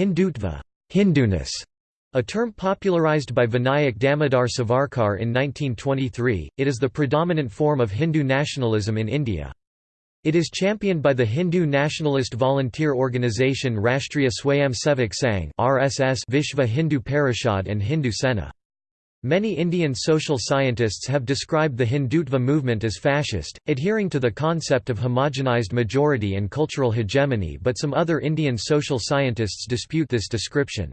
Hindutva Hinduness", a term popularized by Vinayak Damodar Savarkar in 1923, it is the predominant form of Hindu nationalism in India. It is championed by the Hindu nationalist volunteer organisation Rashtriya Swayamsevak Sangh Vishva Hindu Parishad and Hindu Sena. Many Indian social scientists have described the Hindutva movement as fascist, adhering to the concept of homogenized majority and cultural hegemony but some other Indian social scientists dispute this description.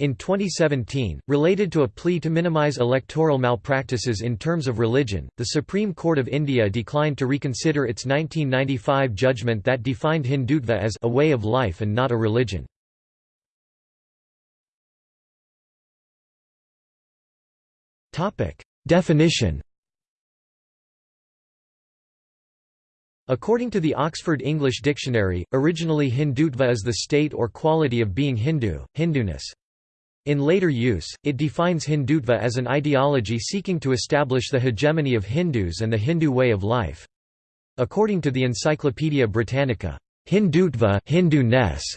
In 2017, related to a plea to minimize electoral malpractices in terms of religion, the Supreme Court of India declined to reconsider its 1995 judgment that defined Hindutva as a way of life and not a religion. Definition According to the Oxford English Dictionary, originally Hindutva is the state or quality of being Hindu, Hinduness. In later use, it defines Hindutva as an ideology seeking to establish the hegemony of Hindus and the Hindu way of life. According to the Encyclopaedia Britannica, Hindutva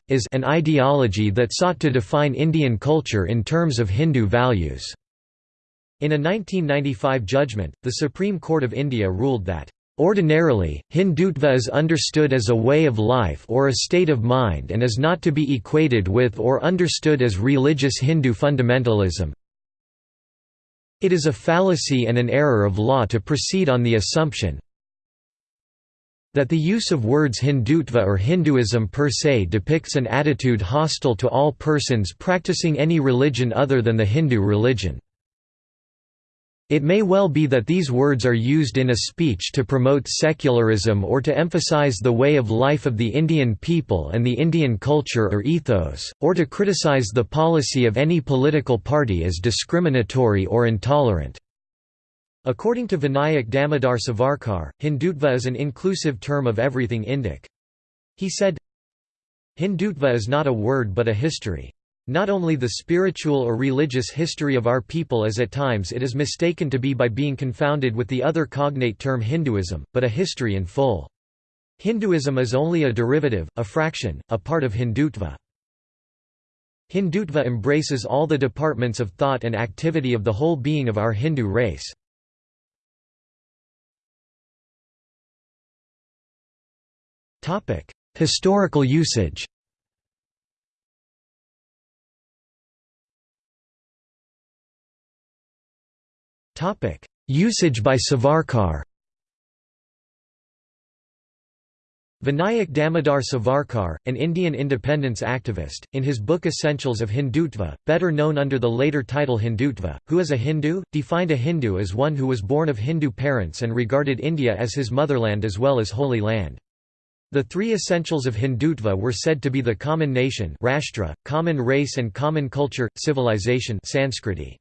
is an ideology that sought to define Indian culture in terms of Hindu values. In a 1995 judgment, the Supreme Court of India ruled that Ordinarily, Hindutva is understood as a way of life or a state of mind and is not to be equated with or understood as religious Hindu fundamentalism. It is a fallacy and an error of law to proceed on the assumption that the use of words Hindutva or Hinduism per se depicts an attitude hostile to all persons practicing any religion other than the Hindu religion. It may well be that these words are used in a speech to promote secularism or to emphasize the way of life of the Indian people and the Indian culture or ethos, or to criticize the policy of any political party as discriminatory or intolerant. According to Vinayak Damodar Savarkar, Hindutva is an inclusive term of everything Indic. He said, Hindutva is not a word but a history. Not only the spiritual or religious history of our people as at times it is mistaken to be by being confounded with the other cognate term Hinduism, but a history in full. Hinduism is only a derivative, a fraction, a part of Hindutva. Hindutva embraces all the departments of thought and activity of the whole being of our Hindu race. Historical usage Usage by Savarkar Vinayak Damodar Savarkar, an Indian independence activist, in his book Essentials of Hindutva, better known under the later title Hindutva, Who is a Hindu?, defined a Hindu as one who was born of Hindu parents and regarded India as his motherland as well as Holy Land. The three essentials of Hindutva were said to be the common nation Rashtra, common race and common culture, civilization Sanskriti.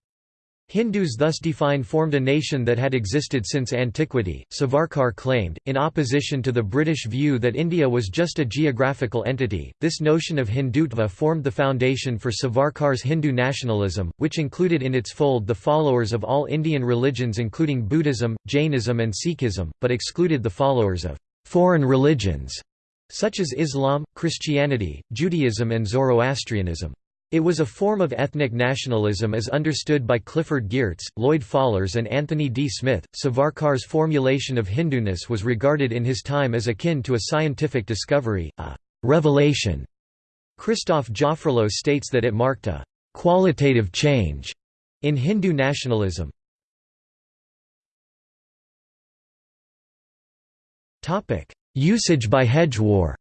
Hindus thus defined formed a nation that had existed since antiquity, Savarkar claimed, in opposition to the British view that India was just a geographical entity. This notion of Hindutva formed the foundation for Savarkar's Hindu nationalism, which included in its fold the followers of all Indian religions including Buddhism, Jainism and Sikhism, but excluded the followers of foreign religions, such as Islam, Christianity, Judaism and Zoroastrianism. It was a form of ethnic nationalism as understood by Clifford Geertz, Lloyd Fallers and Anthony D. Smith. Savarkar's formulation of Hinduness was regarded in his time as akin to a scientific discovery, a revelation. Christoph Jaffrelot states that it marked a qualitative change in Hindu nationalism. Usage by Hedgewar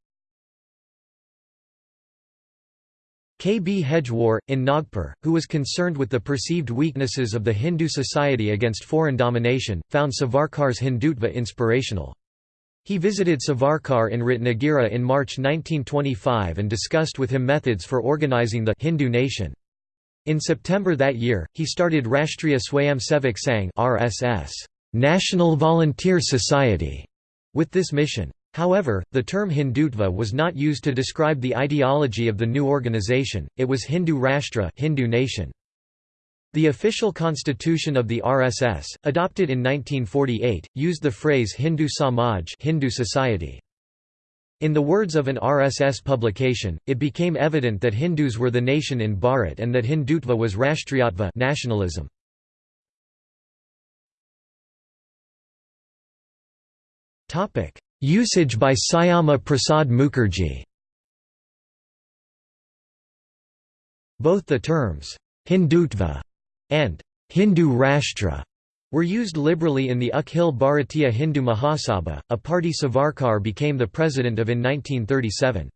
K. B. Hedgewar, in Nagpur, who was concerned with the perceived weaknesses of the Hindu society against foreign domination, found Savarkar's Hindutva inspirational. He visited Savarkar in Ratnagiri in March 1925 and discussed with him methods for organizing the Hindu nation. In September that year, he started Rashtriya Swayamsevak Sangh (RSS), National Volunteer Society, with this mission. However, the term Hindutva was not used to describe the ideology of the new organization, it was Hindu Rashtra Hindu nation. The official constitution of the RSS, adopted in 1948, used the phrase Hindu Samaj Hindu society. In the words of an RSS publication, it became evident that Hindus were the nation in Bharat and that Hindutva was Rashtriyatva nationalism. Usage by Syama Prasad Mukherjee Both the terms, Hindutva and Hindu Rashtra were used liberally in the Akhil Bharatiya Hindu Mahasabha, a party Savarkar became the president of in 1937.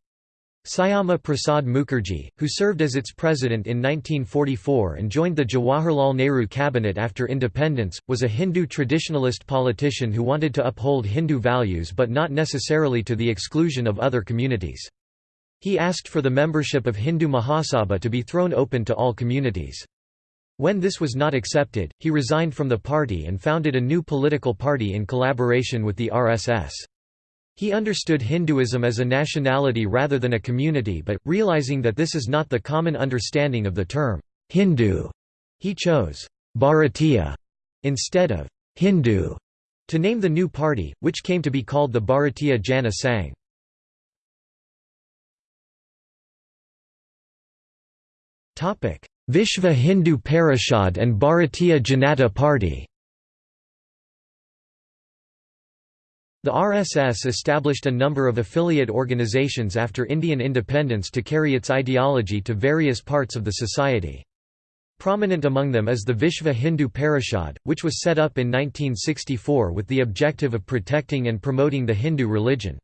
Syama Prasad Mukherjee, who served as its president in 1944 and joined the Jawaharlal Nehru cabinet after independence, was a Hindu traditionalist politician who wanted to uphold Hindu values but not necessarily to the exclusion of other communities. He asked for the membership of Hindu Mahasabha to be thrown open to all communities. When this was not accepted, he resigned from the party and founded a new political party in collaboration with the RSS. He understood Hinduism as a nationality rather than a community but, realizing that this is not the common understanding of the term, Hindu, he chose Bharatiya instead of Hindu to name the new party, which came to be called the Bharatiya Jana Sangh. Vishva Hindu Parishad and Bharatiya Janata Party The RSS established a number of affiliate organizations after Indian independence to carry its ideology to various parts of the society. Prominent among them is the Vishva Hindu Parishad, which was set up in 1964 with the objective of protecting and promoting the Hindu religion.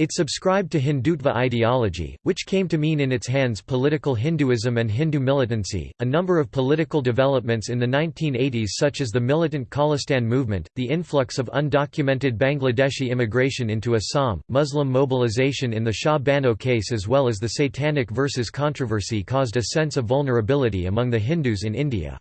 It subscribed to Hindutva ideology, which came to mean in its hands political Hinduism and Hindu militancy. A number of political developments in the 1980s, such as the militant Khalistan movement, the influx of undocumented Bangladeshi immigration into Assam, Muslim mobilization in the Shah Bano case, as well as the Satanic verses controversy, caused a sense of vulnerability among the Hindus in India.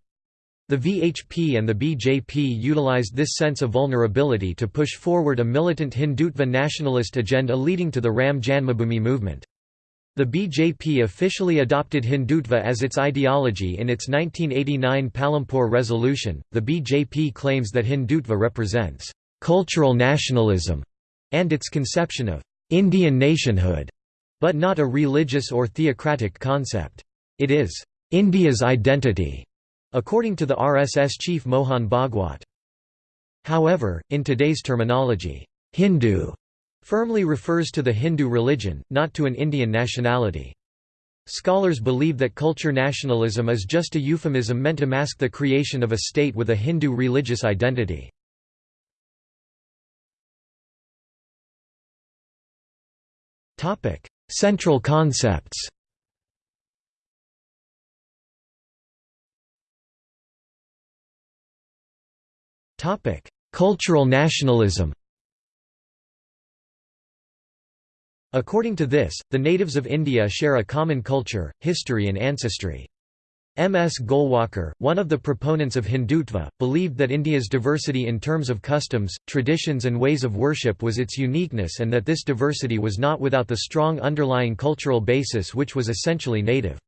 The VHP and the BJP utilized this sense of vulnerability to push forward a militant Hindutva nationalist agenda leading to the Ram Janmabhoomi movement. The BJP officially adopted Hindutva as its ideology in its 1989 Palampur resolution. The BJP claims that Hindutva represents cultural nationalism and its conception of Indian nationhood, but not a religious or theocratic concept. It is India's identity according to the RSS chief Mohan Bhagwat. However, in today's terminology, Hindu firmly refers to the Hindu religion, not to an Indian nationality. Scholars believe that culture nationalism is just a euphemism meant to mask the creation of a state with a Hindu religious identity. Central concepts Topic: Cultural nationalism. According to this, the natives of India share a common culture, history and ancestry. M. S. Golwalkar, one of the proponents of Hindutva, believed that India's diversity in terms of customs, traditions and ways of worship was its uniqueness and that this diversity was not without the strong underlying cultural basis which was essentially native.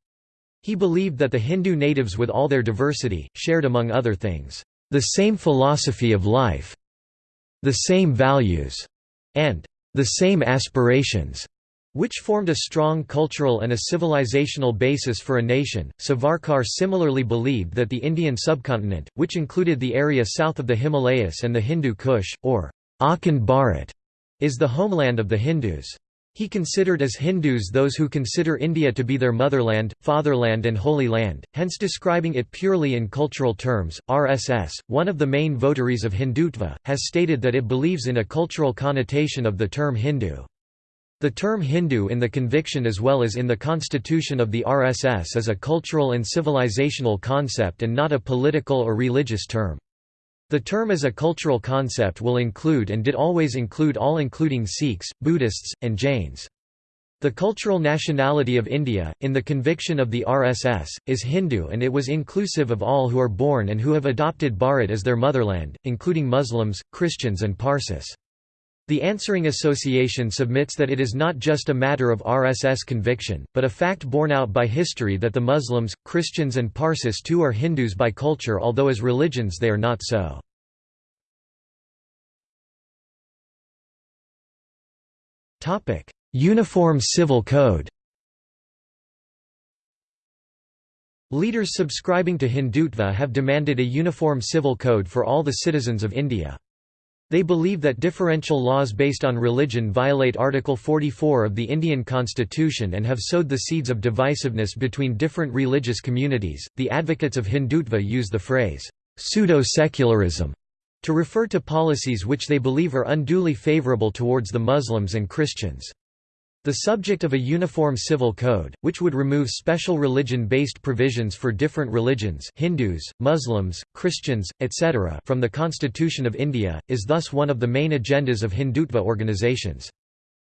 He believed that the Hindu natives with all their diversity, shared among other things, the same philosophy of life, the same values, and the same aspirations, which formed a strong cultural and a civilizational basis for a nation. Savarkar similarly believed that the Indian subcontinent, which included the area south of the Himalayas and the Hindu Kush, or Akhand Bharat, is the homeland of the Hindus. He considered as Hindus those who consider India to be their motherland, fatherland, and holy land, hence describing it purely in cultural terms. RSS, one of the main votaries of Hindutva, has stated that it believes in a cultural connotation of the term Hindu. The term Hindu in the conviction as well as in the constitution of the RSS is a cultural and civilizational concept and not a political or religious term. The term as a cultural concept will include and did always include all including Sikhs, Buddhists, and Jains. The cultural nationality of India, in the conviction of the RSS, is Hindu and it was inclusive of all who are born and who have adopted Bharat as their motherland, including Muslims, Christians and Parsis. The answering association submits that it is not just a matter of RSS conviction, but a fact borne out by history that the Muslims, Christians and Parsis too are Hindus by culture although as religions they are not so. Uniform Civil Code Leaders subscribing to Hindutva have demanded a uniform civil code for all the citizens of India. They believe that differential laws based on religion violate Article 44 of the Indian Constitution and have sowed the seeds of divisiveness between different religious communities. The advocates of Hindutva use the phrase pseudo-secularism to refer to policies which they believe are unduly favorable towards the Muslims and Christians. The subject of a uniform civil code, which would remove special religion-based provisions for different religions Hindus, Muslims, Christians, etc. from the Constitution of India, is thus one of the main agendas of Hindutva organizations.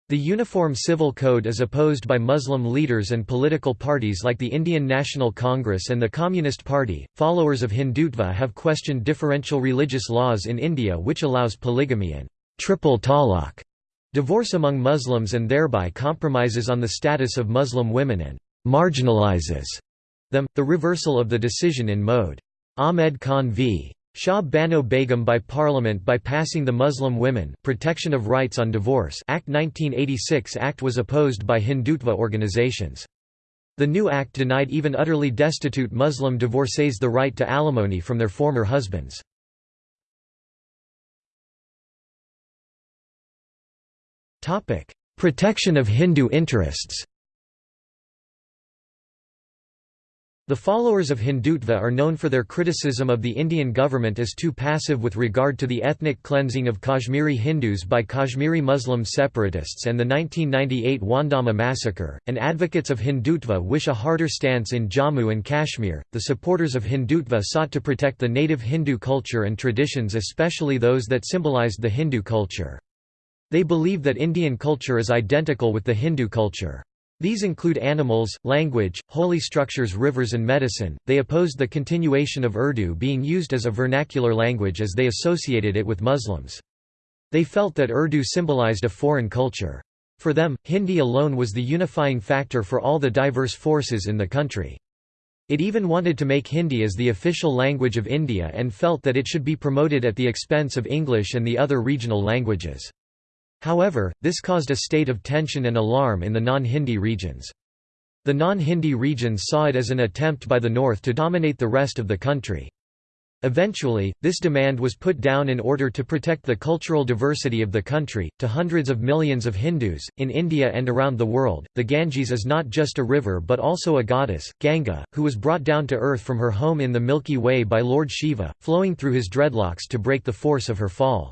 The Uniform Civil Code is opposed by Muslim leaders and political parties like the Indian National Congress and the Communist Party. Followers of Hindutva have questioned differential religious laws in India which allows polygamy and triple talaq Divorce among Muslims and thereby compromises on the status of Muslim women and «marginalizes» them, the reversal of the decision in Mohd. Ahmed Khan v. Shah Bano Begum by Parliament by passing the Muslim Women Protection of Rights on Divorce Act 1986 Act was opposed by Hindutva organizations. The new act denied even utterly destitute Muslim divorcees the right to alimony from their former husbands. Protection of Hindu interests The followers of Hindutva are known for their criticism of the Indian government as too passive with regard to the ethnic cleansing of Kashmiri Hindus by Kashmiri Muslim separatists and the 1998 Wandhama massacre, and advocates of Hindutva wish a harder stance in Jammu and Kashmir. The supporters of Hindutva sought to protect the native Hindu culture and traditions, especially those that symbolized the Hindu culture. They believe that Indian culture is identical with the Hindu culture. These include animals, language, holy structures rivers and medicine. They opposed the continuation of Urdu being used as a vernacular language as they associated it with Muslims. They felt that Urdu symbolized a foreign culture. For them, Hindi alone was the unifying factor for all the diverse forces in the country. It even wanted to make Hindi as the official language of India and felt that it should be promoted at the expense of English and the other regional languages. However, this caused a state of tension and alarm in the non-Hindi regions. The non-Hindi regions saw it as an attempt by the North to dominate the rest of the country. Eventually, this demand was put down in order to protect the cultural diversity of the country. To hundreds of millions of Hindus, in India and around the world, the Ganges is not just a river but also a goddess, Ganga, who was brought down to earth from her home in the Milky Way by Lord Shiva, flowing through his dreadlocks to break the force of her fall.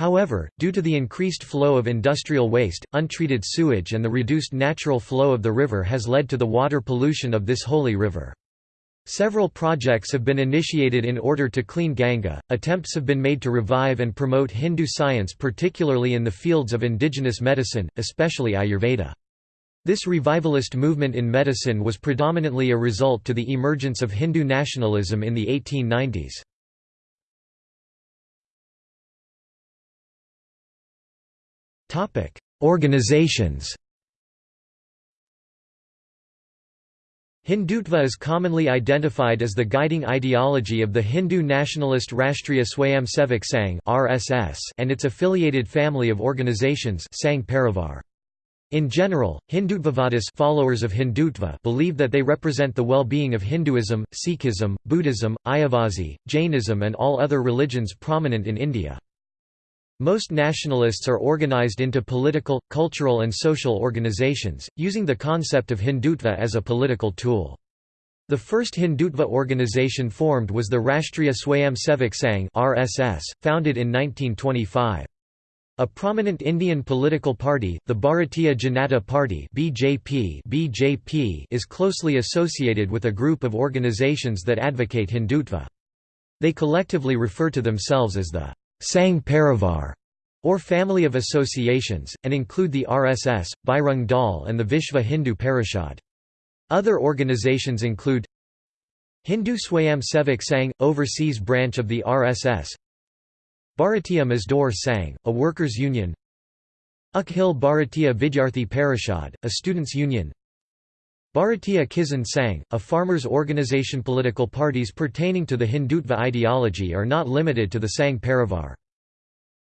However, due to the increased flow of industrial waste, untreated sewage and the reduced natural flow of the river has led to the water pollution of this holy river. Several projects have been initiated in order to clean Ganga. Attempts have been made to revive and promote Hindu science, particularly in the fields of indigenous medicine, especially Ayurveda. This revivalist movement in medicine was predominantly a result to the emergence of Hindu nationalism in the 1890s. Topic: Organizations. Hindutva is commonly identified as the guiding ideology of the Hindu nationalist Rashtriya Swayamsevak Sangh (RSS) and its affiliated family of organizations Sangh Parivar. In general, Hindutvavadis followers of Hindutva believe that they represent the well-being of Hinduism, Sikhism, Buddhism, Ayyavazhi, Jainism and all other religions prominent in India. Most nationalists are organized into political, cultural and social organizations, using the concept of Hindutva as a political tool. The first Hindutva organization formed was the Rashtriya Swayamsevak Sangh (RSS), founded in 1925. A prominent Indian political party, the Bharatiya Janata Party (BJP), BJP is closely associated with a group of organizations that advocate Hindutva. They collectively refer to themselves as the Sangh Parivar, or family of associations, and include the RSS, Bajrang Dal and the Vishva Hindu Parishad. Other organizations include Hindu Swayam Sevak Sangh, overseas branch of the RSS Bharatiya Mazdoor Sangh, a workers' union Akhil Bharatiya Vidyarthi Parishad, a students' union Bharatiya Kisan Sangh, a farmers' organization. Political parties pertaining to the Hindutva ideology are not limited to the Sangh Parivar.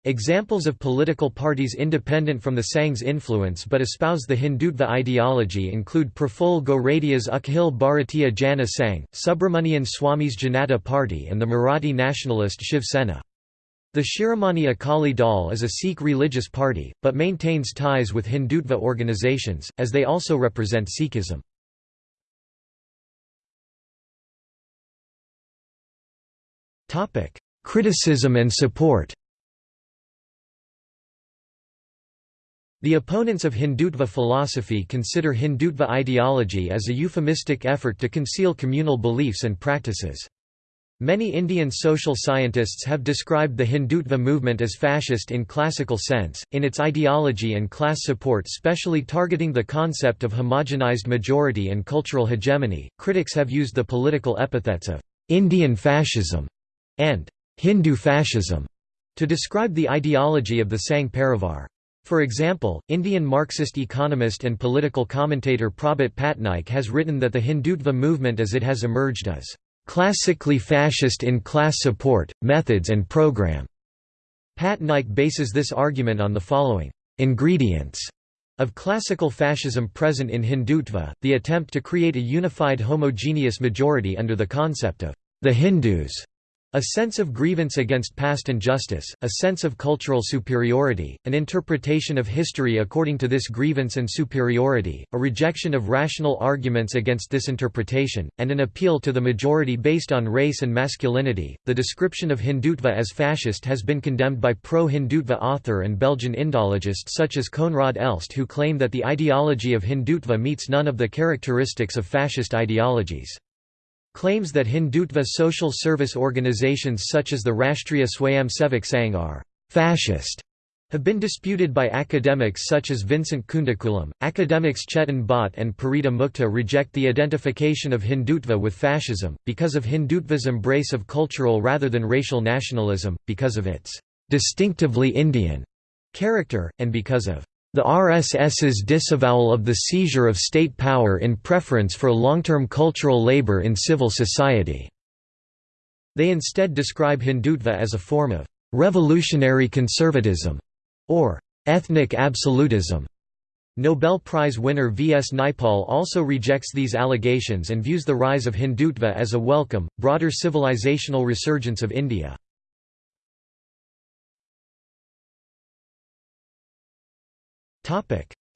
Examples of political parties independent from the Sangh's influence but espouse the Hindutva ideology include Praful Goradia's Akhil Bharatiya Jana Sangh, Subramanian Swamy's Janata Party and the Marathi nationalist Shiv Sena. The Shiromani Akali Dal is a Sikh religious party, but maintains ties with Hindutva organizations, as they also represent Sikhism. Criticism and support The opponents of Hindutva philosophy consider Hindutva ideology as a euphemistic effort to conceal communal beliefs and practices. Many Indian social scientists have described the Hindutva movement as fascist in classical sense, in its ideology and class support specially targeting the concept of homogenized majority and cultural hegemony. Critics have used the political epithets of Indian fascism and Hindu fascism to describe the ideology of the Sangh Parivar. For example, Indian Marxist economist and political commentator Prabhat Patnaik has written that the Hindutva movement as it has emerged is classically fascist in class support, methods and program. Patnaik bases this argument on the following ingredients of classical fascism present in Hindutva, the attempt to create a unified homogeneous majority under the concept of the Hindus, a sense of grievance against past injustice, a sense of cultural superiority, an interpretation of history according to this grievance and superiority, a rejection of rational arguments against this interpretation, and an appeal to the majority based on race and masculinity. The description of Hindutva as fascist has been condemned by pro Hindutva author and Belgian Indologists such as Koenraad Elst, who claim that the ideology of Hindutva meets none of the characteristics of fascist ideologies. Claims that Hindutva social service organizations such as the Rashtriya Swayamsevak Sangh are «fascist» have been disputed by academics such as Vincent Kundukulam. Academics Chetan Bhatt and Parita Mukta reject the identification of Hindutva with fascism, because of Hindutva's embrace of cultural rather than racial nationalism, because of its distinctively Indian character, and because of the RSS's disavowal of the seizure of state power in preference for long-term cultural labor in civil society. They instead describe Hindutva as a form of revolutionary conservatism or ethnic absolutism. Nobel Prize winner V. S. Naipaul also rejects these allegations and views the rise of Hindutva as a welcome, broader civilizational resurgence of India.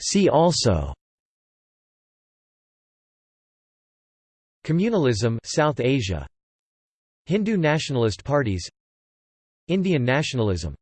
See also. Communalism South Asia. Hindu nationalist parties. Indian nationalism